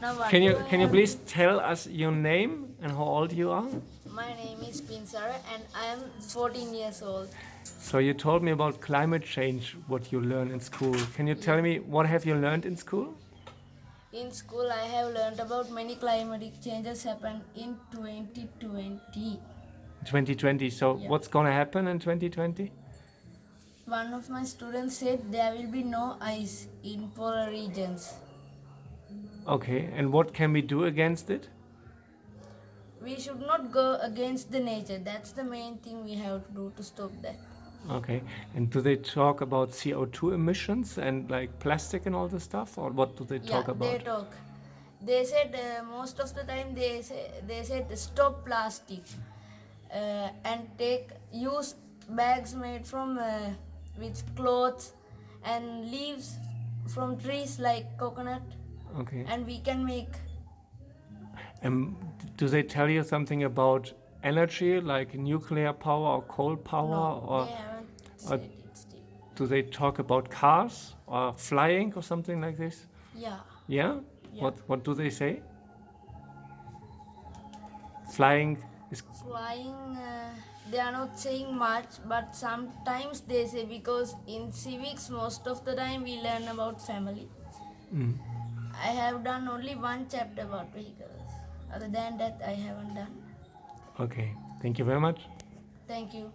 Can you can you please tell us your name and how old you are? My name is Pinsara and I am 14 years old. So you told me about climate change, what you learn in school. Can you tell me what have you learned in school? In school, I have learned about many climatic changes happen in 2020. 2020. So Yeah. what's gonna happen in 2020? One of my students said there will be no ice in polar regions. Okay, and what can we do against it? We should not go against the nature. That's the main thing we have to do to stop that. Okay, and do they talk about CO2 emissions and like plastic and all this stuff, or what do they talk yeah, about? they talk. They said uh, most of the time they say they said stop plastic uh, and take use bags made from uh, with clothes and leaves from trees like coconut Okay, and we can make and do they tell you something about energy, like nuclear power or coal power, no, or they or- said it still. do they talk about cars or flying or something like this? Yeah. Yeah? Yeah. What What do they say? Flying is Flying, uh, they are not saying much, but sometimes they say because in civics, most of the time we learn about family. mm, I have done only one chapter about vehicles. Other than that, I haven't done. okay. Thank you very much. Thank you.